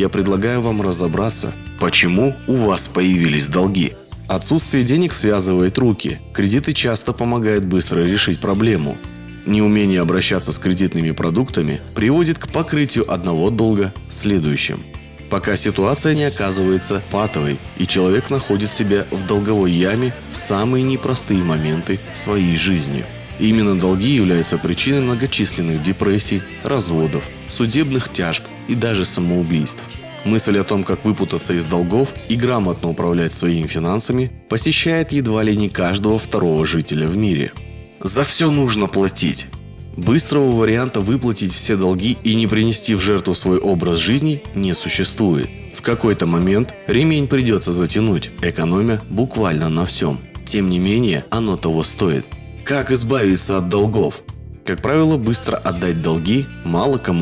я предлагаю вам разобраться, почему у вас появились долги. Отсутствие денег связывает руки. Кредиты часто помогают быстро решить проблему. Неумение обращаться с кредитными продуктами приводит к покрытию одного долга следующим. Пока ситуация не оказывается патовой, и человек находит себя в долговой яме в самые непростые моменты своей жизни. Именно долги являются причиной многочисленных депрессий, разводов, судебных тяжб и даже самоубийств. Мысль о том, как выпутаться из долгов и грамотно управлять своими финансами, посещает едва ли не каждого второго жителя в мире. За все нужно платить. Быстрого варианта выплатить все долги и не принести в жертву свой образ жизни не существует. В какой-то момент ремень придется затянуть, экономя буквально на всем. Тем не менее, оно того стоит. Как избавиться от долгов? Как правило, быстро отдать долги мало кому